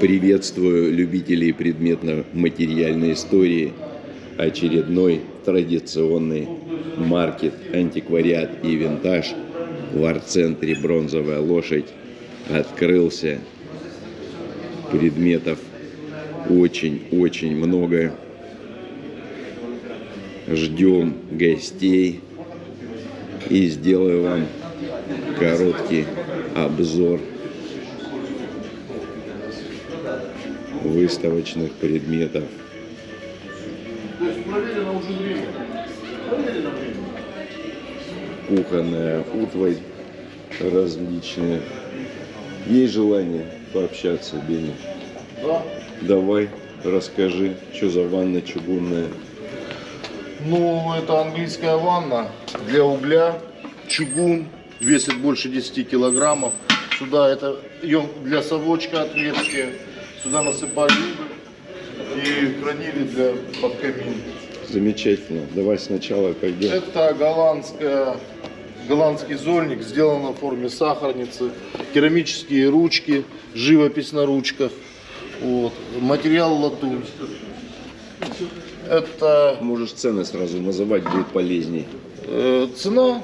Приветствую любителей предметно-материальной истории. Очередной традиционный маркет антиквариат и винтаж в арт-центре «Бронзовая лошадь» открылся. Предметов очень-очень много. Ждем гостей и сделаю вам короткий обзор выставочных предметов. Кухонная утварь различная. Есть желание пообщаться, Беня? Да. Давай, расскажи, что за ванна чугунная. Ну, это английская ванна для угля, чугун, весит больше 10 килограммов. Сюда это для совочка отверстие. Сюда насыпали уголь и хранили для под камин. Замечательно. Давай сначала пойдем. Это голландская, голландский зольник, сделан в форме сахарницы. Керамические ручки, живопись на ручках. Вот. Материал латунь. Это Можешь цены сразу называть, будет полезней. э, цена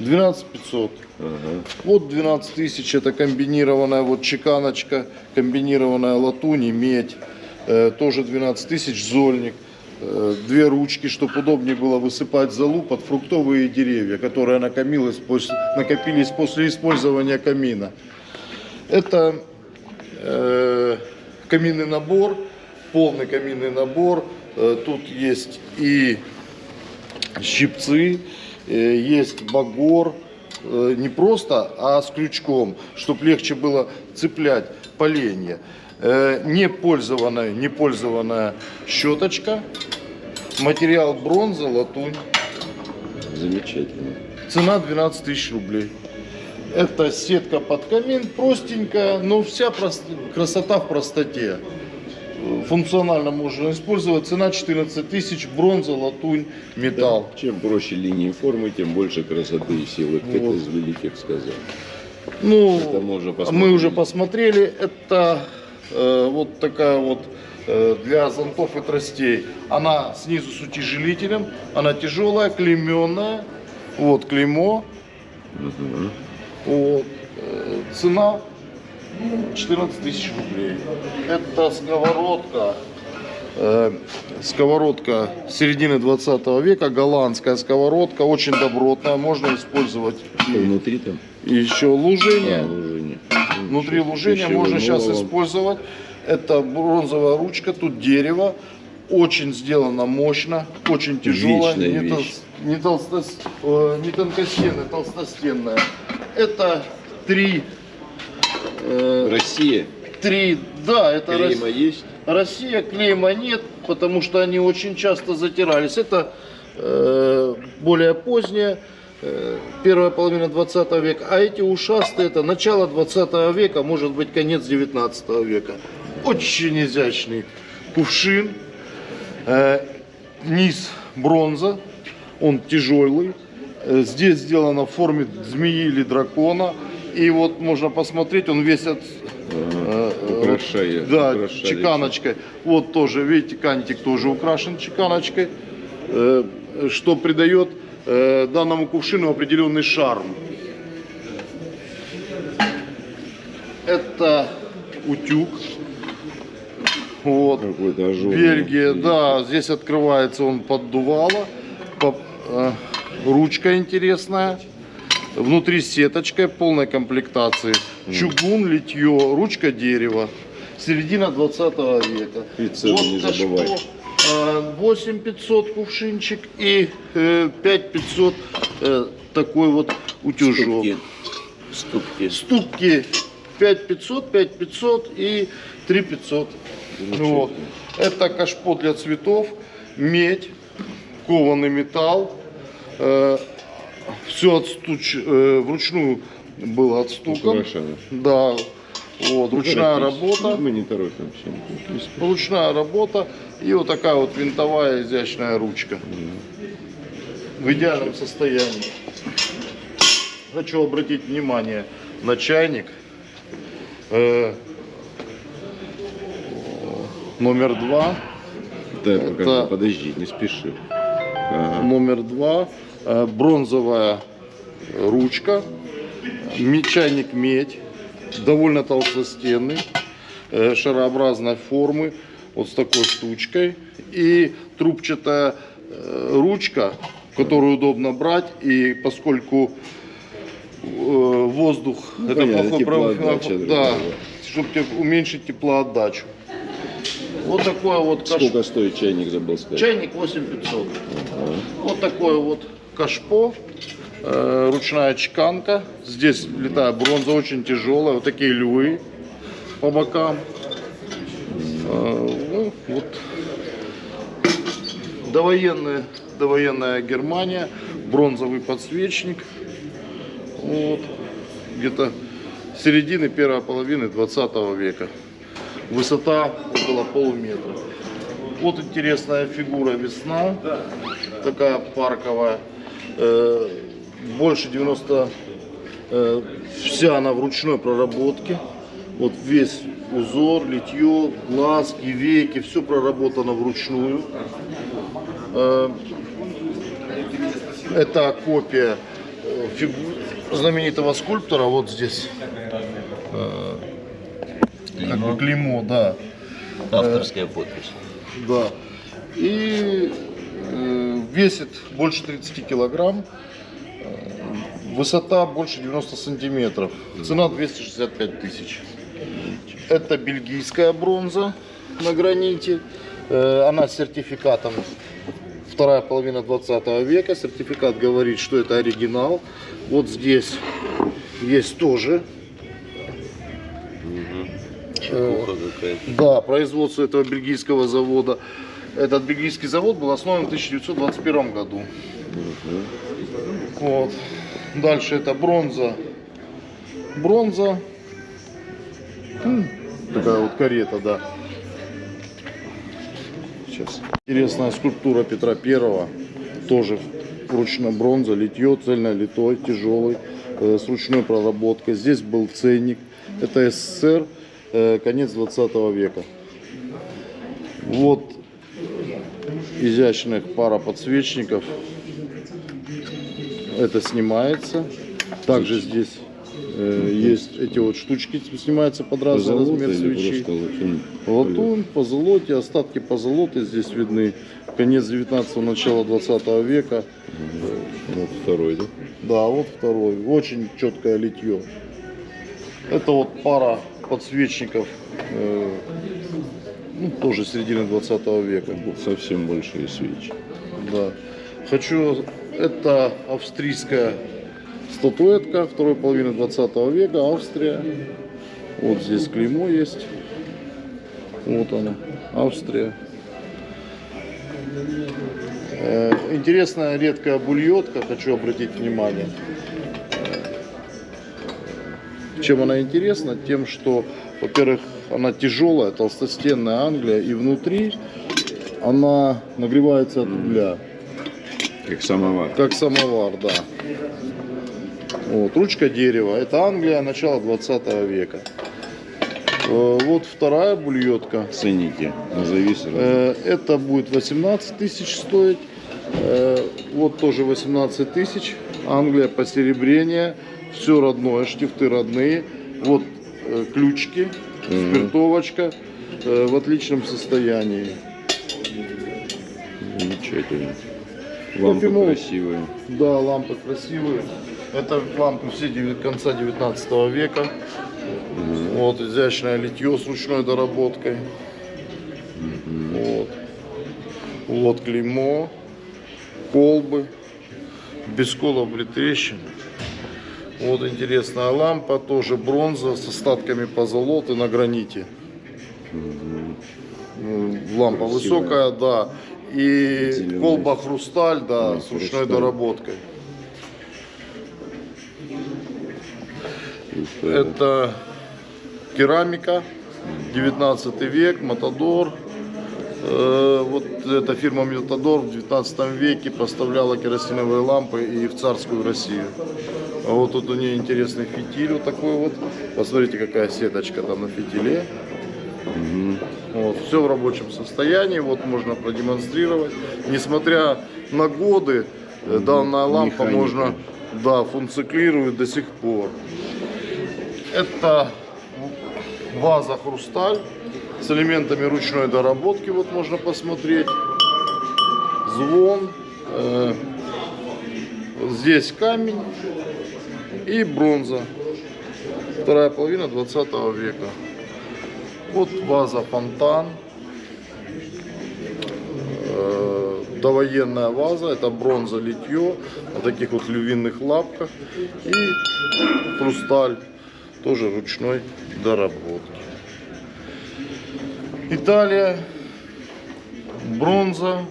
12 500. Ага. Вот 12 тысяч, это комбинированная вот чеканочка, комбинированная латунь и медь. Э, тоже 12 тысяч, зольник. Э, две ручки, чтобы удобнее было высыпать золу под фруктовые деревья, которые накопились после, накопились после использования камина. Это э, каминный набор, полный каминный набор. Э, тут есть и щипцы, есть багор, э, не просто, а с крючком, чтобы легче было цеплять поленья. Э, Не пользованная, не пользованная щеточка, материал бронза, латунь. Замечательно. Цена 12 тысяч рублей. Это сетка под камин, простенькая, но вся прост- красота в простоте. Функционально можно использовать. Цена 14 тысяч, бронза, латунь, металл. Чем проще линии формы, тем больше красоты и силы. Кто-то Вот. из великих сказал. Ну, Это мы уже мы посмотрели. уже посмотрели. Это э, вот такая вот э, для зонтов и тростей. Она снизу с утяжелителем, она тяжелая, клейменная. Вот клеймо. Мгм. Вот. Э, Цена 14 тысяч рублей. Это сковородка. э, Сковородка середины 20 века, голландская сковородка, очень добротная, можно использовать Что внутри там? и еще лужение. А, лужение. Внутри Ничего, лужения пищевой можно сейчас использовать. Это бронзовая ручка, тут дерево. Очень сделано мощно, очень тяжелое, Вечная не, тол- вещь. не, толстос- э, не тонкостенная, толстостенная. Это три, э, Россия. три, да, это Клейма Рос- есть? Россия, клейма нет, потому что они очень часто затирались. Это э, более поздняя, э, первая половина 20 века, а эти ушастые это начало 20 века, может быть конец 19 века. Очень изящный кувшин, Э, низ бронза, он тяжелый. Э, Здесь сделано в форме змеи или дракона. И вот можно посмотреть, он весь от, э, э, да, украшали. чеканочкой. Вот тоже, видите, кантик тоже украшен чеканочкой, э, что придает э, данному кувшину определенный шарм. Это утюг. Вот. Бельгия, да, здесь открывается он поддувало. По- э, ручка интересная. Внутри сеточка полной комплектации. Чугун, литье, ручка дерева. Середина 20 века. И цену не кашпо, забывай. э, 8500 кувшинчик и э, 5500 э, такой вот утюжок. Ступки. Ступки. Ступки 5500, 5500 и 3500. Вот. Это кашпо для цветов, медь, кованый металл. Все отстуч, э, вручную было. Украшено. Да, вот, ручная Торопись. работа. Мы не торопимся. Ручная работа и вот такая вот винтовая изящная ручка. В идеальном состоянии. Хочу обратить внимание на чайник. Э, Номер два. Да, Это- подожди, не спеши. Ага. Номер два. Э, Бронзовая ручка. Чайник медь. Довольно толстостенный. э, Шарообразной формы. Вот с такой штучкой. И трубчатая э, ручка, которую удобно брать. И поскольку воздух, Ну, это понятно, плохой прав- теплоотдача да, чтобы уменьшить теплоотдачу. Вот такое вот каш- Сколько стоит чайник, забыл сказать? Чайник 8500. Вот такое вот кашпо, э, ручная чеканка. Здесь летает бронза, очень тяжелая. Вот такие львы по бокам. Э, ну, вот. Довоенная, довоенная Германия, бронзовый подсвечник. Вот. Где-то середины первой половины 20 века. Высота около полуметра. Вот интересная фигура весна, такая парковая, больше 90, э, вся она в ручной проработке. Вот весь узор, литье, глазки, веки, все проработано вручную. Э, Это копия э, знаменитого скульптора, вот здесь. Э, Как бы клеймо, да. Авторская подпись. Да. И э, весит больше 30 килограмм. Э, Высота больше 90 сантиметров. Цена 265 тысяч. Это бельгийская бронза на граните. Э, Она с сертификатом вторая половина 20 века. Сертификат говорит, что это оригинал. Вот здесь есть тоже Чепуха какая-то. Да, производство этого бельгийского завода. Этот бельгийский завод был основан в 1921 году. Вот. Дальше это бронза. Бронза. Такая вот карета, да. Сейчас. Интересная скульптура Петра Первого. Тоже ручная бронза, литье, цельно литой, тяжелый, э, с ручной проработкой. Здесь был ценник. Это СССР, э, конец 20 века. Вот изящных пара подсвечников. Это снимается. Также здесь э, есть эти вот штучки, снимаются под разный размер свечи. латунь? Латунь, позолоте, остатки позолоты здесь видны. Конец 19-го, начало 20 века. Вот второй, да? Да, вот второй. Очень четкое литье. Это вот пара подсвечников, э, ну, тоже середины 20 века. Совсем большие свечи. Да. Хочу, это австрийская статуэтка второй половины 20 века, Австрия. Вот здесь клеймо есть. Вот она, Австрия. Э, Интересная редкая бульетка, хочу обратить внимание. Э, Чем она интересна? Тем, что, во-первых, она тяжелая, толстостенная Англия, и внутри она нагревается от угля. Как самовар. Как самовар, да. Вот, ручка дерева. Это Англия, начало 20 века. Э, Вот вторая бульетка. Ценники. Назови сразу. Э, Это будет 18 тысяч стоить. Э, Вот тоже 18 тысяч. Англия, посеребрение. Все родное, штифты родные. Вот ключики, спиртовочка э, в отличном состоянии. Замечательно. Лампы Кофемол. красивые. Да, лампы красивые. Это лампы все конца 19 века. Вот изящное литье с ручной доработкой. Вот. Вот клеймо, колбы, без колов или трещин. Вот интересная лампа, тоже бронза с остатками позолоты на граните. Ну, Лампа Красивая. высокая, да. И Зелёная. колба хрусталь, да, Да, с ручной хрусталь. доработкой. Это керамика, 19 век, Матадор. Э, Вот эта фирма Матадор в 19 веке поставляла керосиновые лампы и в царскую Россию. А вот тут у нее интересный фитиль вот такой вот. Посмотрите, какая сеточка там на фитиле. Вот, все в рабочем состоянии, вот можно продемонстрировать. Несмотря на годы, э, данная лампа Механика. можно, да, функционирует до сих пор. Это ваза хрусталь с элементами ручной доработки, вот можно посмотреть. Звон, э, здесь камень и бронза. Вторая половина 20 века. Вот ваза фонтан. Э, Довоенная ваза, это бронза литье на таких вот львиных лапках. И хрусталь, тоже ручной доработки. Италия, бронза,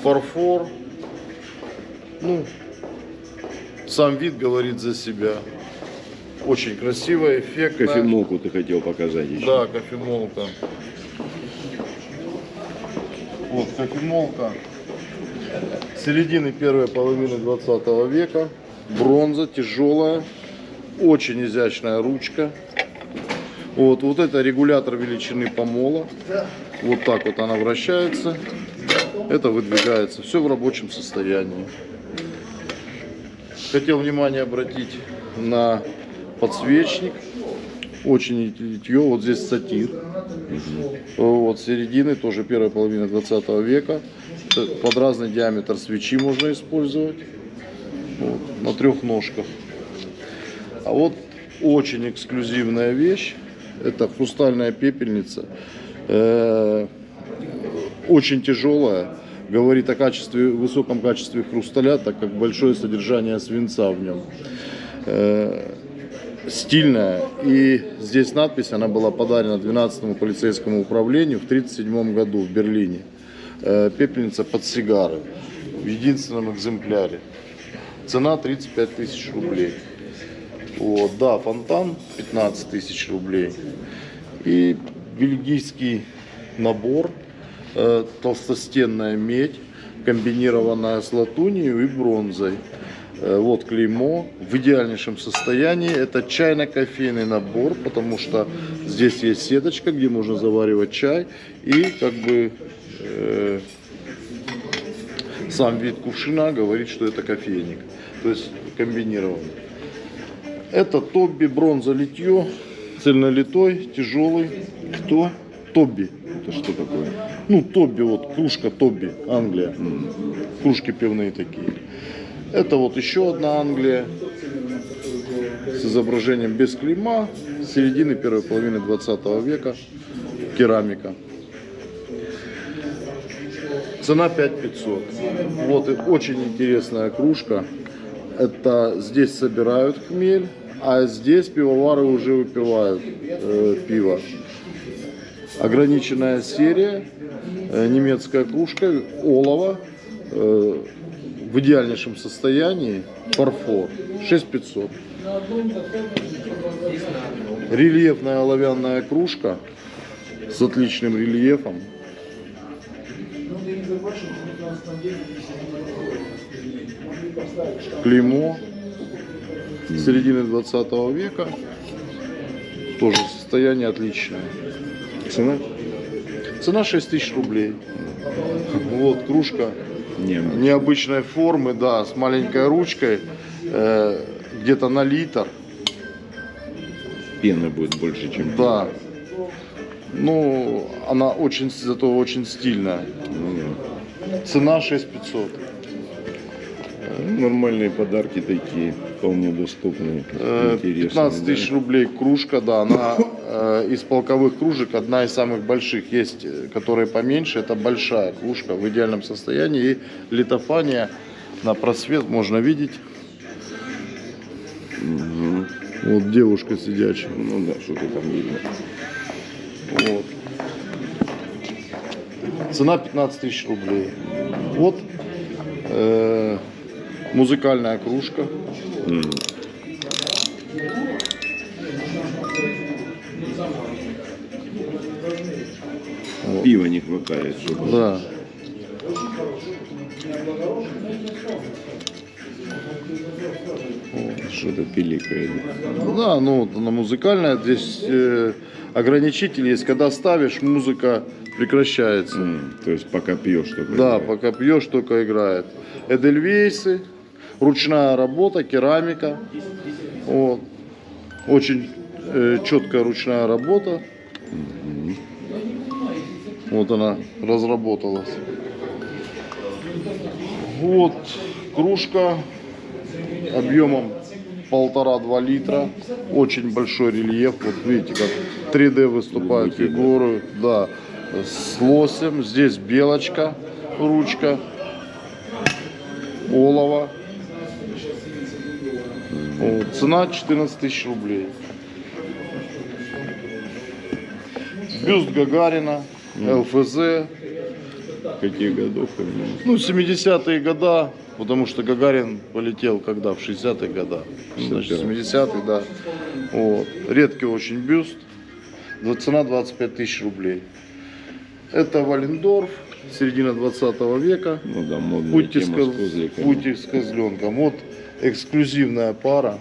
фарфор. Ну, сам вид говорит за себя. Очень красиво, эффектно. Кофемолку ты хотел показать еще. Да, кофемолка. Вот кофемолка. Середины первой половины 20 века. Бронза, тяжелая. Очень изящная ручка. Вот, вот это регулятор величины помола. Вот так вот она вращается. Это выдвигается. Все в рабочем состоянии. Хотел внимание обратить на подсвечник. Очень литье. Вот здесь сатир. Вот середины, тоже первая половина 20 века. Э, Под разный диаметр свечи можно использовать. Вот, на трех ножках. А вот очень эксклюзивная вещь. Это хрустальная пепельница. Э, очень тяжелая. Говорит о качестве, высоком качестве хрусталя, так как большое содержание свинца в нем. Э, стильная. И здесь надпись, она была подарена 12-му полицейскому управлению в 1937 году в Берлине. Э, Пепельница под сигары в единственном экземпляре. Цена 35 тысяч рублей. Вот, да, фонтан 15 тысяч рублей. И бельгийский набор, э, толстостенная медь, комбинированная с латунью и бронзой. Э, Вот клеймо в идеальнейшем состоянии. Это чайно-кофейный набор, потому что здесь есть сеточка, где можно заваривать чай. И как бы э, сам вид кувшина говорит, что это кофейник. То есть комбинированный. Это Тобби бронза литье, цельнолитой, тяжелый. Кто? Тобби. Это что такое? Ну, Тобби, вот кружка Тобби, Англия. Кружки пивные такие. Это вот еще одна Англия с изображением без клейма, середины первой половины 20 века, керамика. Цена 5500. Вот и очень интересная кружка. Это здесь собирают хмель, а здесь пивовары уже выпивают э, пиво. Ограниченная серия, э, немецкая кружка, олово, э, в идеальнейшем состоянии, фарфор, 6500. Рельефная оловянная кружка с отличным рельефом. Клеймо середины 20 века. Тоже состояние отличное. Цена? Цена 6 тысяч рублей. Вот кружка Не, необычной формы, да, с маленькой ручкой, э, где-то на литр, пены будет больше, чем да. Ну, она очень, зато очень стильная. Ну, да. Цена 6500. Нормальные подарки такие, вполне доступные, Э, интересные. 15 да. тысяч рублей кружка, да, она э, из полковых кружек одна из самых больших. Есть, э, которые поменьше, это большая кружка в идеальном состоянии. И литофания на просвет можно видеть. Вот девушка сидячая. Ну да, что-то там видно. Вот. Цена 15 тысяч рублей. Вот э, музыкальная кружка. Пива не хватает, чтобы... Да. Вот, что-то пиликает. Да, ну, вот она музыкальная. Здесь э, ограничитель есть. Когда ставишь, музыка прекращается. М, То есть пока пьешь только. Да, пока пьешь, только играет. Эдельвейсы, ручная работа, керамика. Вот. Очень э, четкая ручная работа. Вот она разработалась. Вот кружка объемом полтора-два литра. Очень большой рельеф. Вот видите, как 3D выступают фигуры. Да. С лосем. Здесь белочка, ручка. Олово. Вот. Цена 14 тысяч рублей. Бюст Гагарина, ЛФЗ. Каких годов именно? Ну, 70-е года, потому что Гагарин полетел когда? В 60-е года. Значит, 70-е, да. Вот. Редкий очень бюст. Цена 25 тысяч рублей. Это Валендорф, середина 20 века. Ну да, модная Пути с, тема с пути с козленком. Вот эксклюзивная пара.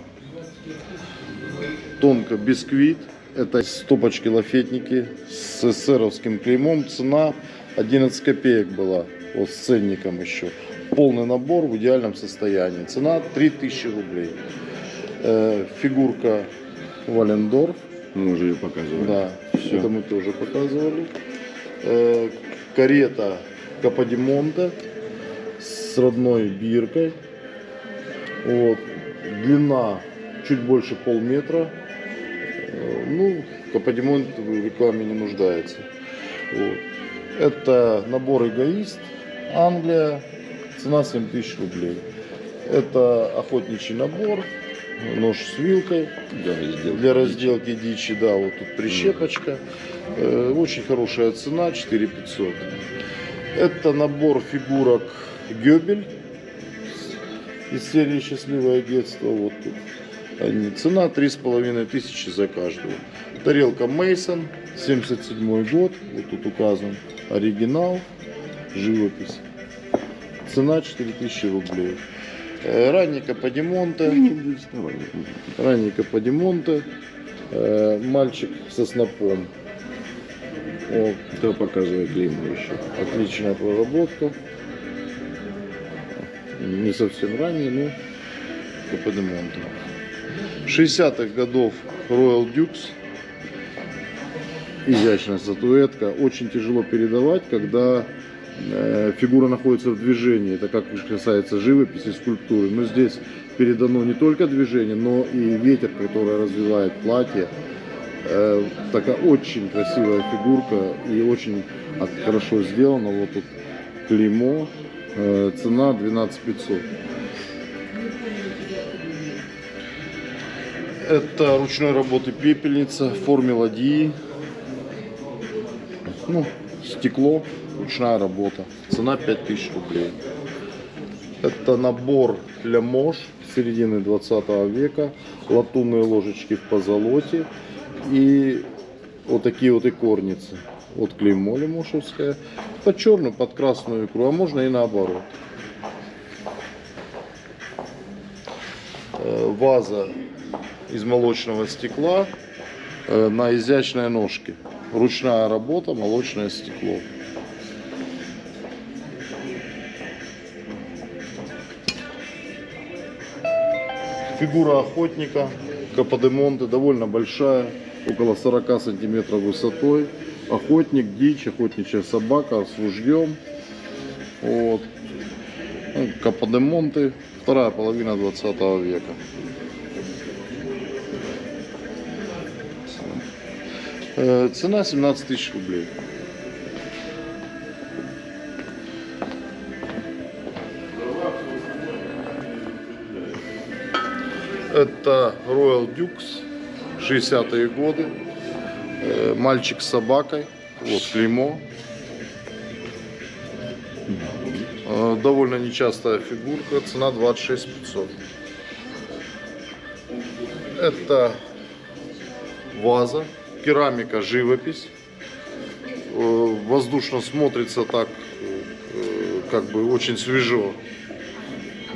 Тонко бисквит. Это стопочки лафетники с эсеровским клеймом. Цена 11 копеек была. Вот с ценником еще. Полный набор в идеальном состоянии. Цена 3000 рублей. Э, фигурка Валендорф. Мы уже ее показывали. Да, Всё. это мы тоже показывали. Э, карета Каподимонте с родной биркой. Вот. Длина чуть больше полметра. Э, ну, Каподимонт в рекламе не нуждается. Вот. Это набор эгоист. Англия. Цена 7000 рублей. Это охотничий набор. Нож с вилкой Да, сделал. для разделки дичи, да, вот тут прищепочка. Э, Очень хорошая цена, 4500. Это набор фигурок Гёбель из серии «Счастливое детство». Вот тут они. Цена 3,5 тысячи за каждую. Тарелка Мейсон, 77 год, вот тут указан оригинал, живопись. Цена 4000 рублей. Э, Ранний Каподимонте. Ну, доставай. Ранний Каподимонте, э, мальчик со снопом. Вот, Кто показывает клеймо еще? отличная проработка. Не совсем ранний, но Каподимонте. 60-х годов Royal Dukes. Изящная статуэтка. Очень тяжело передавать, когда э, фигура находится в движении. Это как касается живописи, скульптуры. Но здесь передано не только движение, но и ветер, который развивает платье. Э, такая очень красивая фигурка и очень хорошо сделана. Вот тут клеймо. Э, цена 12 500. Это ручной работы пепельница в форме ладьи. Ну, стекло, ручная работа. Цена 5000 рублей. Это набор для мож середины 20 века. Латунные ложечки в позолоте. И вот такие вот икорницы. Вот клеймо лемошевское. Под черную, под красную икру. А можно и наоборот. Ваза из молочного стекла на изящной ножке. Ручная работа, молочное стекло. Фигура охотника Каподемонте довольно большая, около 40 сантиметров высотой. Охотник, дичь, охотничья собака с ружьем. Вот. Ну, Каподемонте, вторая половина 20 века. Э, Цена 17 тысяч рублей. Это Royal Dukes, 60-е годы. Э, Мальчик с собакой. Вот клеймо. Э, Довольно нечастая фигурка. Цена 26 500. Это ваза, керамика, живопись. Э, Воздушно смотрится так, как бы очень свежо.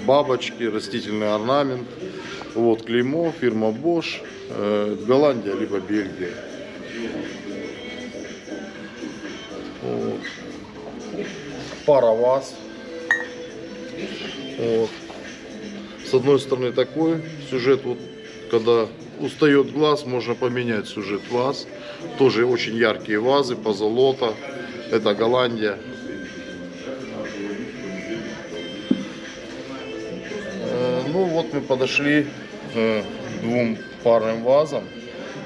Бабочки, растительный орнамент. Вот клеймо, фирма Bosch, Голландия либо Бельгия. Пара ваз. Вот. С одной стороны такой сюжет, вот когда устает глаз, можно поменять сюжет ваз. Тоже очень яркие вазы, позолота. Это Голландия. Э, Ну вот мы подошли э, двум парным вазам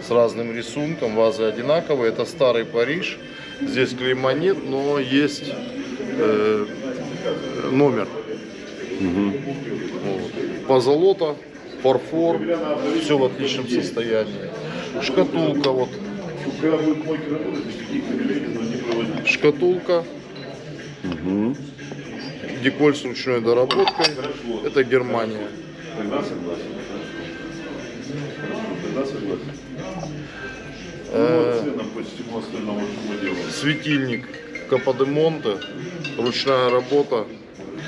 с разным рисунком. Вазы одинаковые. Это старый Париж. Здесь клейма нет, но есть э, номер. Вот. Позолота, фарфор, все в отличном состоянии. Шкатулка вот. Шкатулка. Деколь с ручной доработкой. Это Германия. Э, делаем. Светильник Каподемонте. Ручная работа.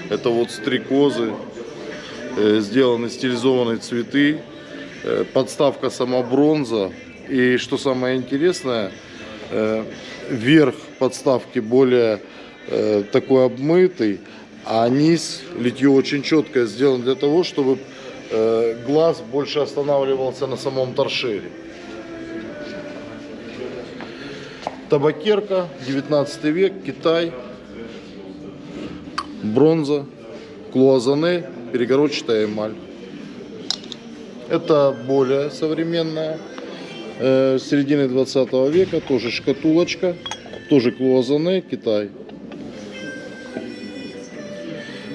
Это вот стрекозы. э, Сделаны стилизованные цветы. э, Подставка сама бронза. И что самое интересное, э, верх подставки более такой обмытый, а низ литье очень четкое сделано для того, чтобы глаз больше останавливался на самом торшере. Табакерка, 19 век, Китай, бронза, клуазане, перегородчатая эмаль. Это более современная, э, середины 20 века, тоже шкатулочка, тоже клуазане, Китай.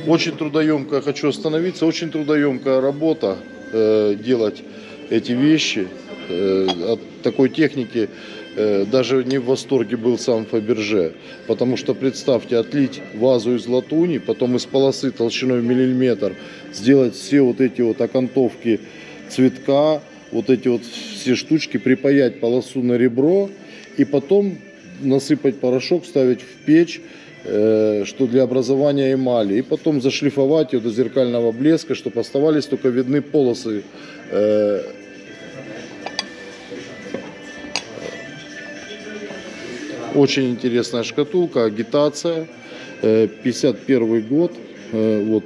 Очень трудоемкая, хочу остановиться, очень трудоемкая работа э, делать эти вещи. Э, от такой техники даже не в восторге был сам Фаберже. Потому что представьте, отлить вазу из латуни, потом из полосы толщиной в миллиметр, сделать все вот эти вот окантовки цветка, вот эти вот все штучки, припаять полосу на ребро и потом насыпать порошок, ставить в печь, э, что для образования эмали, и потом зашлифовать ее до зеркального блеска, чтобы оставались только видны полосы. Очень интересная шкатулка, агитация, э, 51 год, э, вот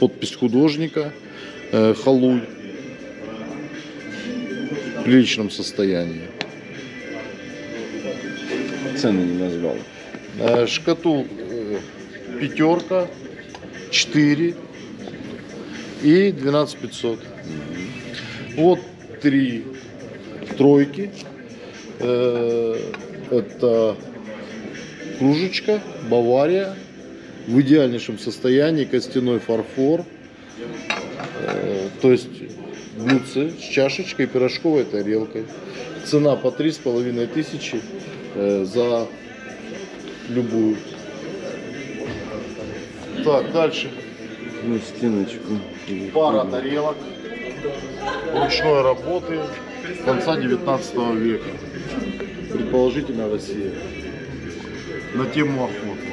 подпись художника, э, Халуй, в приличном состоянии. Цены не назвал. Э, Шкатул э, пятерка, 4 и 12 500. Вот три тройки. Это кружечка, Бавария. В идеальнейшем состоянии, костяной фарфор. Э, То есть блюдце с чашечкой, пирожковой тарелкой. Цена по три с половиной тысячи э, за любую. Так, дальше. Ну, стеночку. Пара тарелок ручной работы конца 19 века. Предположительно Россия. На тему охоты.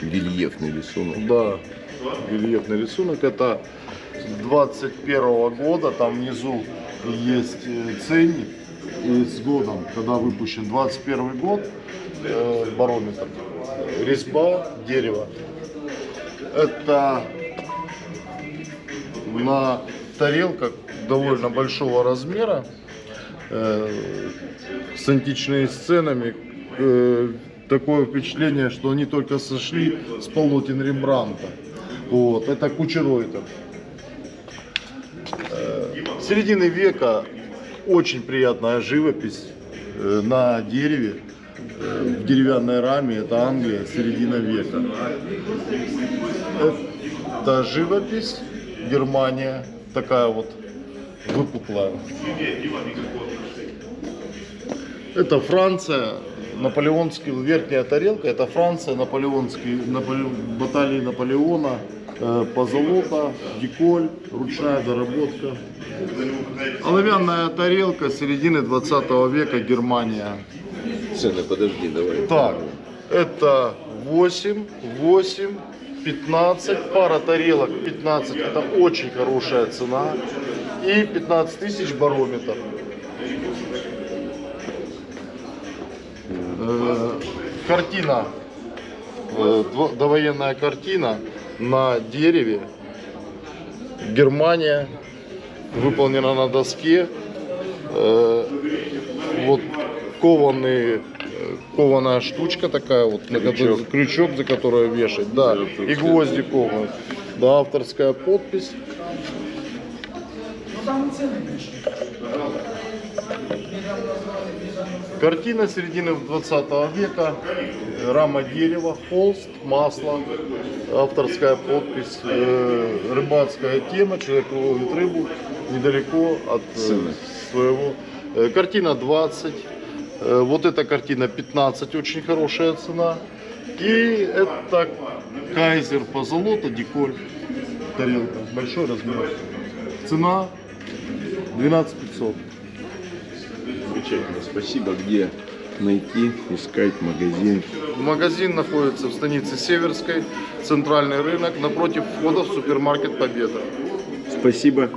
Рельефный рисунок. Да, рельефный рисунок. Это 21 года, там внизу есть э, ценник и с годом, когда выпущен 21 год, э, барометр, резьба, дерево. Это на тарелках довольно большого размера, э, с античными сценами. э, такое впечатление, что они только сошли с полотен Рембранта. Вот, это Кучеройтер. Э, середины века очень приятная живопись э, на дереве, в деревянной раме. Это Англия, середина века. Это живопись, Германия, такая вот выпуклая. Это Франция, наполеонский, верхняя тарелка, это Франция, наполеонский, Наполе- баталии Наполеона, э, позолота, деколь, ручная доработка. Оловянная тарелка середины 20 века, Германия. Цены, подожди, давай. Так, Это 8, 8, 15, пара тарелок 15, это очень хорошая цена. И 15 тысяч барометр. Э, Картина, э, довоенная картина на дереве. Германия, выполнена на доске. Э, Вот кованный, э, кованая штучка такая вот, на которой- крючок, за которую вешать, да, и гвозди кованые. Да, авторская подпись. Картина середины 20 века, рама дерева, холст, масло, авторская подпись, э, рыбацкая тема, человек ловит рыбу недалеко от э, своего. Э, Картина 20, э, вот эта картина 15, очень хорошая цена. И это кайзер по золоту, деколь, тарелка, большой размер. Цена 12 500. Замечательно, спасибо. Где найти, искать магазин? Магазин находится в станице Северской, центральный рынок, напротив входа в супермаркет Победа. Спасибо.